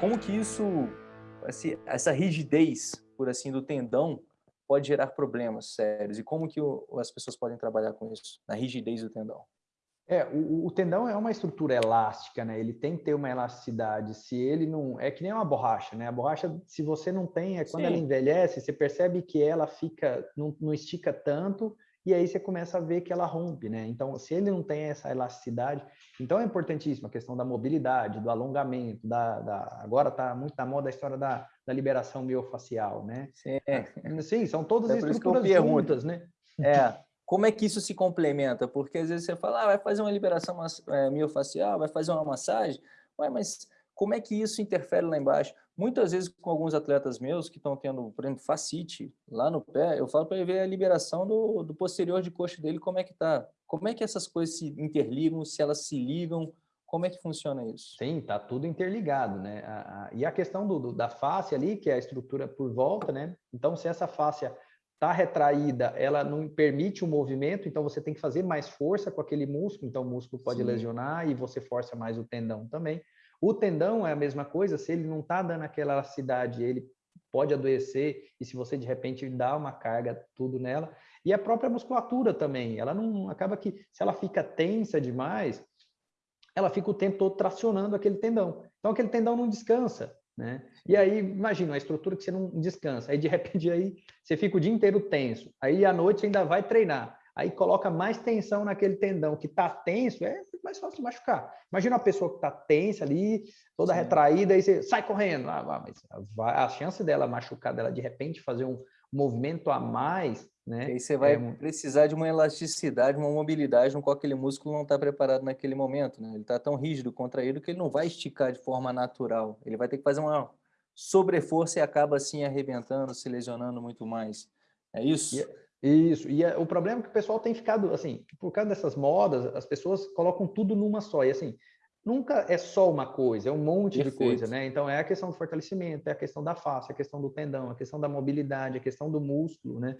como que isso, essa rigidez, por assim, do tendão pode gerar problemas sérios? E como que as pessoas podem trabalhar com isso, na rigidez do tendão? É, o, o, tendão é uma estrutura elástica, né? Ele tem que ter uma elasticidade. Se ele não... É que nem uma borracha, né? A borracha, se você não tem, é quando Sim. ela envelhece, você percebe que ela fica... Não, não estica tanto e aí você começa a ver que ela rompe, né? Então, se ele não tem essa elasticidade, então é importantíssima a questão da mobilidade, do alongamento, da, da agora está muito na moda a história da, da liberação miofacial, né? Sim, Sim são todas é estruturas juntas, né? É, como é que isso se complementa? Porque às vezes você fala, ah, vai fazer uma liberação é, miofacial, vai fazer uma massagem, Ué, mas como é que isso interfere lá embaixo? Muitas vezes com alguns atletas meus que estão tendo, por exemplo, facite lá no pé, eu falo para ele ver a liberação do, do posterior de coxa dele, como é que tá. Como é que essas coisas se interligam, se elas se ligam, como é que funciona isso? Sim, tá tudo interligado, né? A, a, e a questão do, do, da face ali, que é a estrutura por volta, né? Então, se essa face está retraída, ela não permite o movimento, então você tem que fazer mais força com aquele músculo, então o músculo pode Sim. lesionar e você força mais o tendão também. O tendão é a mesma coisa, se ele não está dando aquela elasticidade, ele pode adoecer, e se você de repente dá uma carga tudo nela, e a própria musculatura também, ela não acaba que, se ela fica tensa demais, ela fica o tempo todo tracionando aquele tendão. Então aquele tendão não descansa, né? E aí, imagina, uma estrutura que você não descansa, aí de repente aí você fica o dia inteiro tenso, aí à noite você ainda vai treinar, aí coloca mais tensão naquele tendão que está tenso, é mais fácil de machucar. Imagina uma pessoa que está tensa ali, toda Sim. retraída, e você sai correndo. Ah, mas a chance dela machucar, dela de repente fazer um movimento a mais, né? E aí você vai é... precisar de uma elasticidade, uma mobilidade no qual aquele músculo não está preparado naquele momento, né? Ele está tão rígido, contraído, que ele não vai esticar de forma natural. Ele vai ter que fazer uma sobreforça e acaba assim arrebentando, se lesionando muito mais. É isso? E... Isso, e o problema é que o pessoal tem ficado, assim, por causa dessas modas, as pessoas colocam tudo numa só, e assim, nunca é só uma coisa, é um monte Perfeito. de coisa, né? Então é a questão do fortalecimento, é a questão da face, é a questão do tendão, é a questão da mobilidade, é a questão do músculo, né?